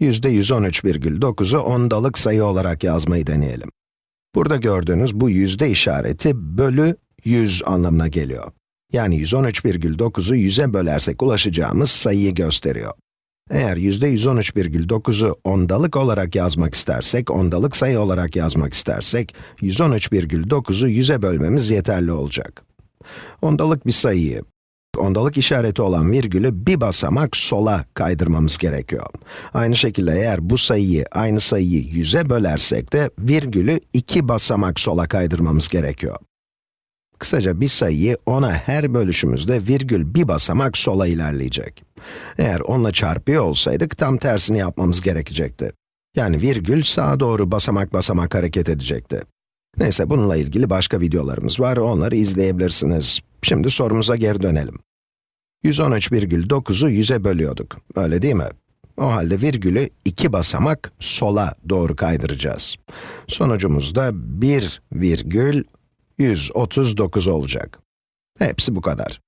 yüzde 113,9'u ondalık sayı olarak yazmayı deneyelim. Burada gördüğünüz bu yüzde işareti bölü 100 anlamına geliyor. Yani 113,9'u 100'e bölersek ulaşacağımız sayıyı gösteriyor. Eğer yüzde 113,9'u ondalık olarak yazmak istersek, ondalık sayı olarak yazmak istersek, 113,9'u 100'e bölmemiz yeterli olacak. Ondalık bir sayıyı, ondalık işareti olan virgülü bir basamak sola kaydırmamız gerekiyor. Aynı şekilde eğer bu sayıyı, aynı sayıyı 100'e bölersek de virgülü iki basamak sola kaydırmamız gerekiyor. Kısaca bir sayıyı 10'a her bölüşümüzde virgül bir basamak sola ilerleyecek. Eğer 10'la çarpıyor olsaydık tam tersini yapmamız gerekecekti. Yani virgül sağa doğru basamak basamak hareket edecekti. Neyse bununla ilgili başka videolarımız var, onları izleyebilirsiniz. Şimdi sorumuza geri dönelim. 113,9'u 100'e bölüyorduk, öyle değil mi? O halde virgülü iki basamak sola doğru kaydıracağız. Sonucumuz da 1 virgül 139 olacak. Hepsi bu kadar.